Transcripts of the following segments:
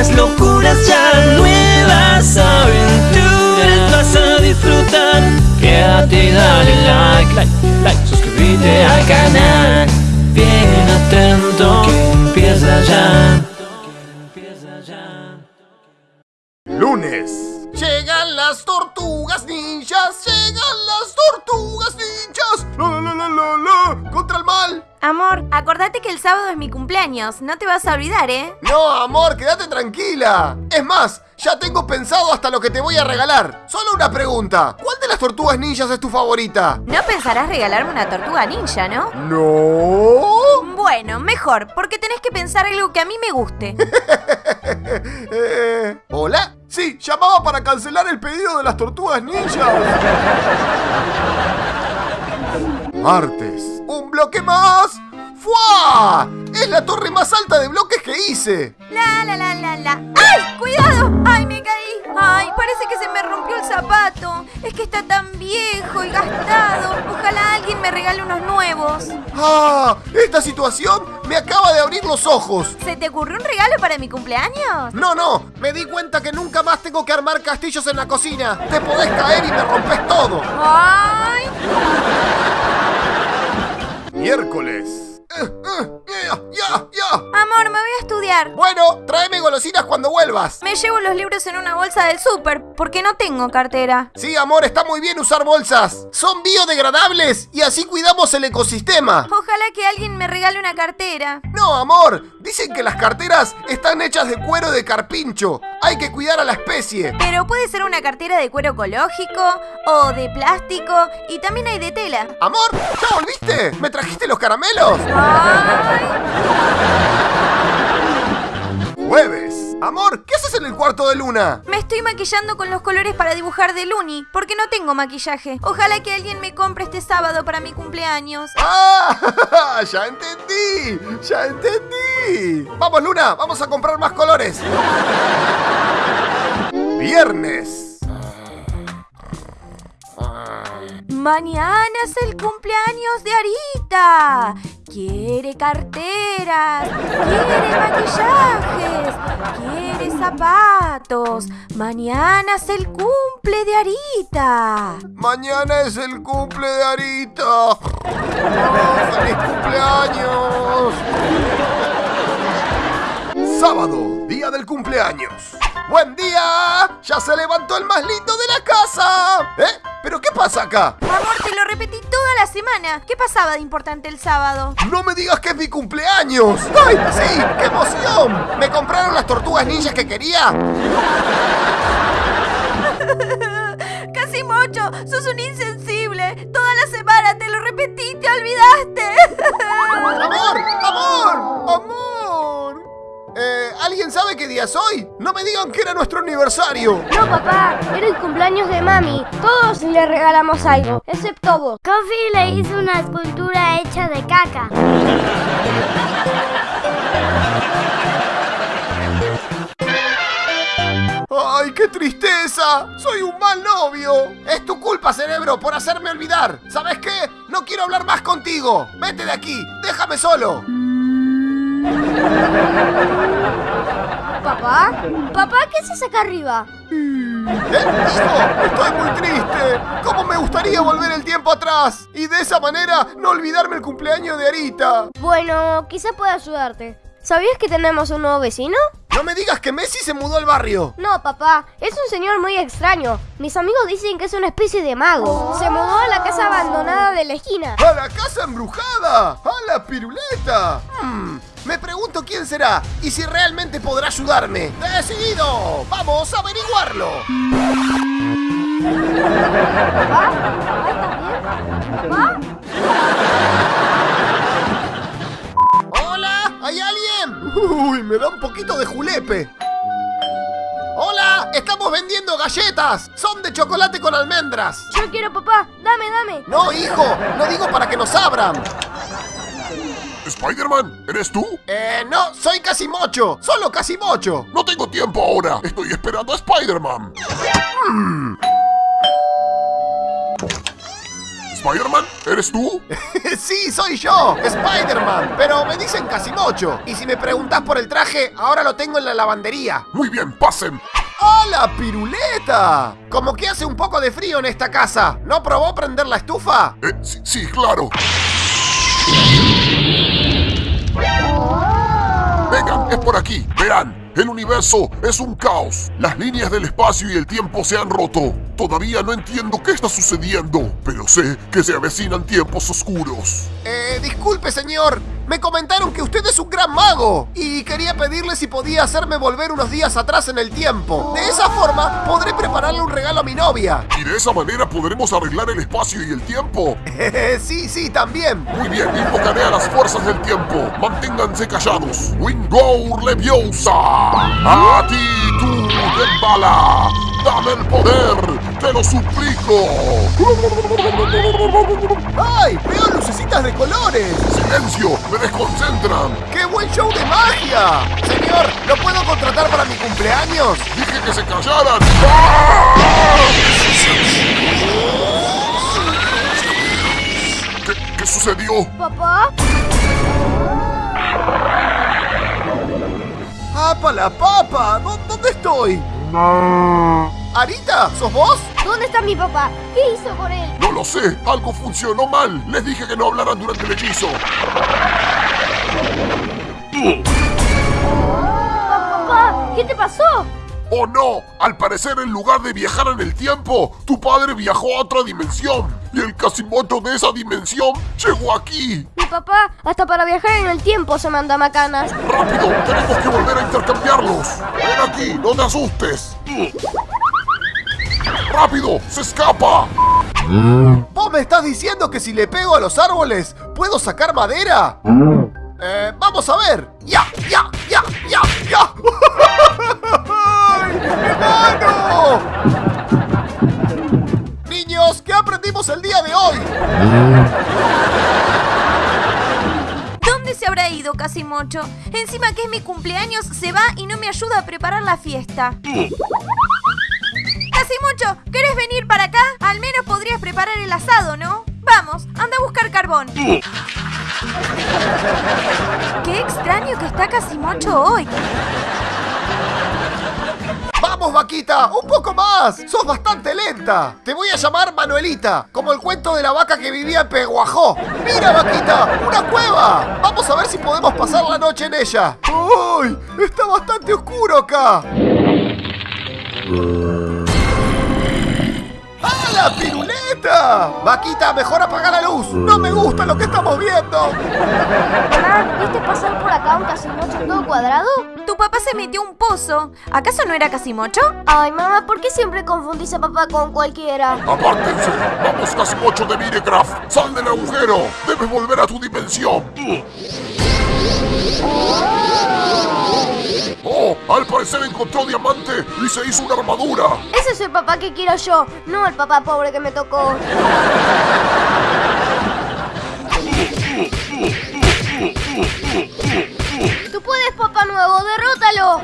nuevas locuras ya, nuevas aventuras vas a disfrutar. Quédate y dale like, like, like, suscríbete al canal. Bien atento que empieza ya. Lunes. Llegan las tortugas ninjas, llegan las tortugas ninjas. La la la la la, contra el mal. Amor, acordate que el sábado es mi cumpleaños, no te vas a olvidar, ¿eh? No, amor, quédate tranquila. Es más, ya tengo pensado hasta lo que te voy a regalar. Solo una pregunta. ¿Cuál de las tortugas ninjas es tu favorita? No pensarás regalarme una tortuga ninja, ¿no? No. Bueno, mejor, porque tenés que pensar algo que a mí me guste. Eh, ¿Hola? Sí, llamaba para cancelar el pedido de las tortugas ninjas. Martes. ¡Un bloque más! ¡Fua! Es la torre más alta de bloques que hice. La la la la la. ¡Ay! ¡Cuidado! ¡Ay, me caí! ¡Ay, parece que se me rompió el zapato! Es que está tan viejo y gastado. Ojalá alguien me regale unos nuevos. ¡Ah! Esta situación me acaba de abrir los ojos. ¿Se te ocurrió un regalo para mi cumpleaños? No, no, me di cuenta que nunca más tengo que armar castillos en la cocina. Te podés caer y me rompes todo. ¡Ay! Miércoles. Eh, eh, ya, ya, ya. Amor, me voy a estudiar. Bueno, tráeme golosinas cuando vuelvas. Me llevo los libros en una bolsa del súper porque no tengo cartera. Sí, amor, está muy bien usar bolsas. Son biodegradables y así cuidamos el ecosistema. Ojalá que alguien me regale una cartera. No, amor, dicen que las carteras están hechas de cuero de carpincho. Hay que cuidar a la especie. Pero puede ser una cartera de cuero ecológico o de plástico y también hay de tela. Amor, ¿ya volviste? ¿Me trajiste los caramelos? Ay, Jueves. Amor, ¿qué haces en el cuarto de luna? me estoy maquillando con los colores para dibujar de Luni porque no tengo maquillaje. Ojalá que alguien me compre este sábado para mi cumpleaños. ¡Ah! ¡Ya entendí! ¡Ya entendí! Vamos, Luna, vamos a comprar más colores. Viernes. Mañana es el cumpleaños de Arita. Quiere carteras, quiere maquillajes, quiere zapatos. Mañana es el cumple de Arita. Mañana es el cumple de Arita. ¡Oh, ¡Feliz cumpleaños! Sábado, día del cumpleaños. ¡Buen día! ¡Ya se levantó el más lindo de la casa! ¿Eh? ¿Pero qué pasa acá? Amor, te lo repetí toda la semana. ¿Qué pasaba de importante el sábado? ¡No me digas que es mi cumpleaños! ¡Ay, sí! ¡Qué emoción! ¿Me compraron las tortugas ninjas que quería? Casi mocho, sos un insensible. Toda la semana te lo repetí, te olvidaste. ¡Amor! ¿Alguien sabe qué día es hoy? No me digan que era nuestro aniversario. No, papá, era el cumpleaños de mami. Todos le regalamos algo, excepto vos. Coffee le hizo una escultura hecha de caca. ¡Ay, qué tristeza! ¡Soy un mal novio! Es tu culpa, cerebro, por hacerme olvidar. ¿Sabes qué? No quiero hablar más contigo. Vete de aquí. Déjame solo. ¿Papá? ¿Papá qué haces acá arriba? ¿Eh? Hijo, estoy muy triste. ¿Cómo me gustaría volver el tiempo atrás? Y de esa manera no olvidarme el cumpleaños de Arita. Bueno, quizá pueda ayudarte. ¿Sabías que tenemos un nuevo vecino? No me digas que Messi se mudó al barrio. No, papá, es un señor muy extraño. Mis amigos dicen que es una especie de mago. Se mudó a la casa abandonada de la esquina. ¡A la casa embrujada! ¡A la piruleta! Hmm, me pregunto quién será y si realmente podrá ayudarme. ¡Decidido! ¡Vamos a averiguarlo! Poquito de julepe. ¡Hola! ¡Estamos vendiendo galletas! ¡Son de chocolate con almendras! Yo quiero, papá. Dame, dame. No, hijo, no digo para que nos abran. ¿Spider-Man? ¿Eres tú? Eh, no, soy Casimocho. Solo Casimocho. No tengo tiempo ahora. Estoy esperando a Spider-Man. ¿Spider-Man? ¿Eres tú? sí, soy yo, Spider-Man, pero me dicen Casimocho. Y si me preguntas por el traje, ahora lo tengo en la lavandería. Muy bien, pasen. ¡Hola, piruleta! Como que hace un poco de frío en esta casa. ¿No probó prender la estufa? Eh, sí, sí, claro. Vengan, es por aquí. Verán, el universo es un caos. Las líneas del espacio y el tiempo se han roto. Todavía no entiendo qué está sucediendo, pero sé que se avecinan tiempos oscuros. Eh, disculpe, señor. Me comentaron que usted es un gran mago y quería pedirle si podía hacerme volver unos días atrás en el tiempo. De esa forma podré prepararle un regalo a mi novia. ¿Y de esa manera podremos arreglar el espacio y el tiempo? sí, sí, también. Muy bien, invocaré a las fuerzas del tiempo. Manténganse callados. Wingour Leviosa. A ti, tú, Dembala. Dame el poder. Te lo suplico. ¡Ay! ¡Veo lucecitas de colores! ¡Silencio! ¡Me desconcentran! ¡Qué buen show de magia! Señor, ¿lo puedo contratar para mi cumpleaños? ¡Dije que se callaran! ¡Ah! ¿Qué, ¿Qué sucedió? ¿Papá? ¡Apa la papa! ¿Dó- ¿Dónde estoy? ¿Arita? ¿Sos vos? ¿Dónde está mi papá? ¿Qué hizo con él? No lo sé, algo funcionó mal. Les dije que no hablaran durante el hechizo. Papá, ¿qué te pasó? ¡Oh no! Al parecer, en lugar de viajar en el tiempo, tu padre viajó a otra dimensión. Y el Casimoto de esa dimensión llegó aquí. Mi papá, hasta para viajar en el tiempo se manda macanas. ¡Rápido! ¡Tenemos que volver a intercambiarlos! ¡Ven aquí! ¡No te asustes! ¡Rápido! ¡Se escapa! ¿Vos me estás diciendo que si le pego a los árboles, puedo sacar madera? Eh, vamos a ver. ¡Ya! ¡Ya! ¡Ya! ¡Ya! ¡Ya! ¡Ay, mi mano! Niños, ¿qué aprendimos el día de hoy? ¿Dónde se habrá ido Casimocho? Encima que es mi cumpleaños, se va y no me ayuda a preparar la fiesta. Casimocho, ¿querés venir para acá? Al menos podrías preparar el asado, ¿no? Vamos, anda a buscar carbón. Qué extraño que está Casimocho hoy. ¡Vamos, vaquita! ¡Un poco más! ¡Sos bastante lenta! Te voy a llamar Manuelita, como el cuento de la vaca que vivía en Peguajó. ¡Mira, vaquita! ¡Una cueva! Vamos a ver si podemos pasar la noche en ella. ¡Uy! Está bastante oscuro acá. ¡Ah, la piruleta! Vaquita, mejor apaga la luz. No me gusta lo que estamos viendo. Mamá, ¿viste pasar por acá un casimocho todo cuadrado? Tu papá se metió un pozo. ¿Acaso no era Casimocho? Ay, mamá, ¿por qué siempre confundís a papá con cualquiera? ¡Apártense! ¡Vamos, Casimocho de Minecraft! ¡Sal del agujero! ¡Debes volver a tu dimensión! ¡Oh! Al parecer encontró diamante y se hizo una armadura. Ese es el papá que quiero yo, no el papá pobre que me tocó. Tú puedes, papá nuevo, derrótalo.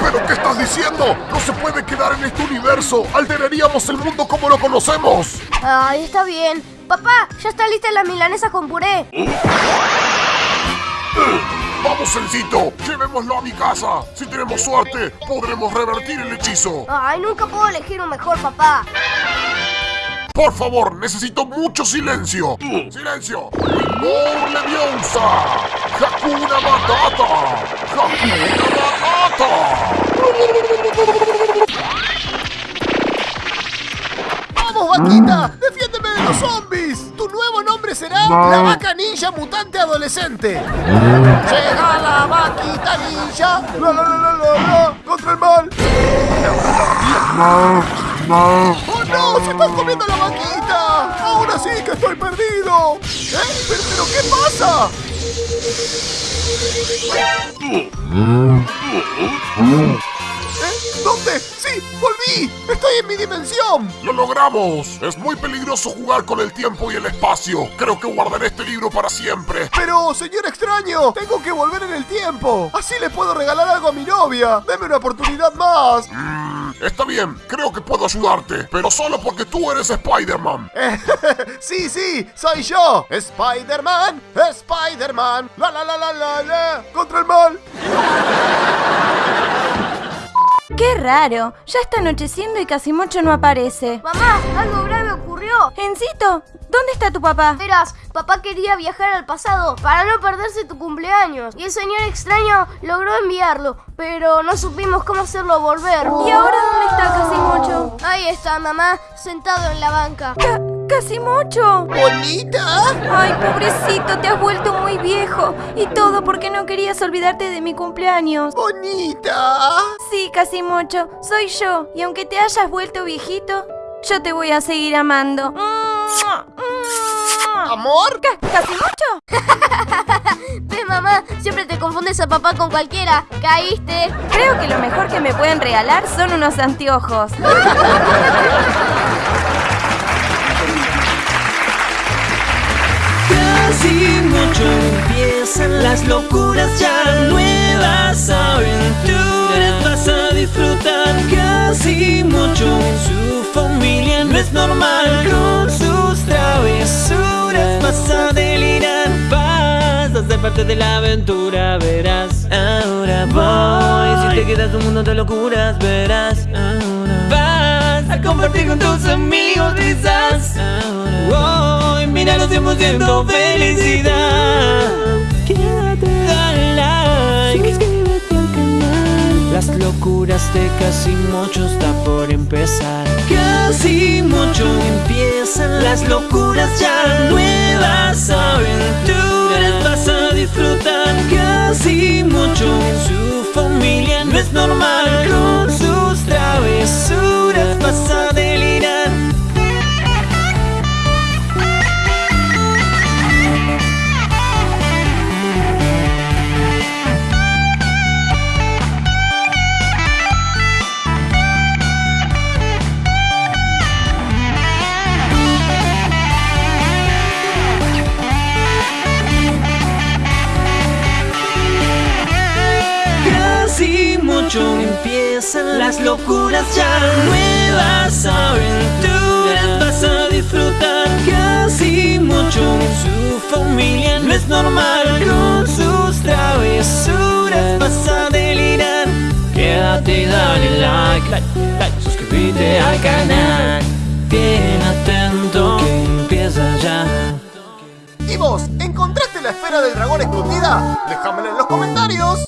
¿Pero qué estás diciendo? No se puede quedar en este universo. Alteraríamos el mundo como lo conocemos. Ay, está bien. Papá, ya está lista la milanesa con puré. Vamos, Sencito, llevémoslo a mi casa. Si tenemos suerte, podremos revertir el hechizo. Ay, nunca puedo elegir un mejor papá. Por favor, necesito mucho silencio. ¡Silencio! ¡Wingour Leviosa! ¡Hakuna Matata! ¡Hakuna Matata! ¡Vamos, vaquita! ¡Defiéndeme de los zombies! Nombre será la vaca ninja mutante adolescente. Llega la vaquita ninja. La, la, la, contra el mal. ¡Oh no! ¡Se están comiendo la vaquita! ¡Ahora sí que estoy perdido! ¿Eh? ¿Pero, pero qué pasa? ¿Eh? ¿Dónde? ¡Sí! ¡Volví! ¡Estoy en mi dimensión! ¡Lo logramos! Es muy peligroso jugar con el tiempo y el espacio. Creo que guardaré este libro para siempre. Pero, señor extraño, tengo que volver en el tiempo. Así le puedo regalar algo a mi novia. Deme una oportunidad más. Mm, Está bien, creo que puedo ayudarte, pero solo porque tú eres Spider-Man. sí, sí, soy yo. Spider-Man, Spider-Man. La la la la la la. Contra el mal. ¡Qué raro! Ya está anocheciendo y Casimocho no aparece. Mamá, algo grave ocurrió. Encito, ¿dónde está tu papá? Verás, papá quería viajar al pasado para no perderse tu cumpleaños. Y el señor extraño logró enviarlo, pero no supimos cómo hacerlo volver. ¿Y ahora dónde está Casimocho? Ahí está, mamá, sentado en la banca. Ca- ¡Casimocho! ¿Bonita? Ay, pobrecito, te has vuelto muy viejo. Y todo porque no querías olvidarte de mi cumpleaños. ¿Bonita? Sí, Casimocho, soy yo. Y aunque te hayas vuelto viejito, yo te voy a seguir amando. ¿Amor? Ca- ¿Casimocho? ¿Ves, mamá? Siempre te confundes a papá con cualquiera. Caíste. Creo que lo mejor que me pueden regalar son unos anteojos. Casi mucho empiezan. Las locuras ya nuevas aventuras vas a disfrutar. Casi mucho su familia no es normal. Con sus travesuras vas a delirar. Vas a ser parte de la aventura verás. Ahora voy. Si te quedas un mundo de locuras verás. Ahora compartir con tus amigos risas. Hoy mira los 100% felicidad. Quédate. Dale like. Suscríbete al canal. Las locuras de casi mucho está por empezar. Casi mucho empiezan. Las locuras ya nuevas aventuras disfrutar casi mucho su familia. No es normal con sus travesuras vas las locuras ya nuevas aventuras vas a disfrutar casi mucho su familia no es normal con sus travesuras vas a delirar quédate y dale like like like suscríbete al canal bien atento que empieza ya ¿Y vos, encontraste la esfera del dragón escondida? Déjamela en los comentarios.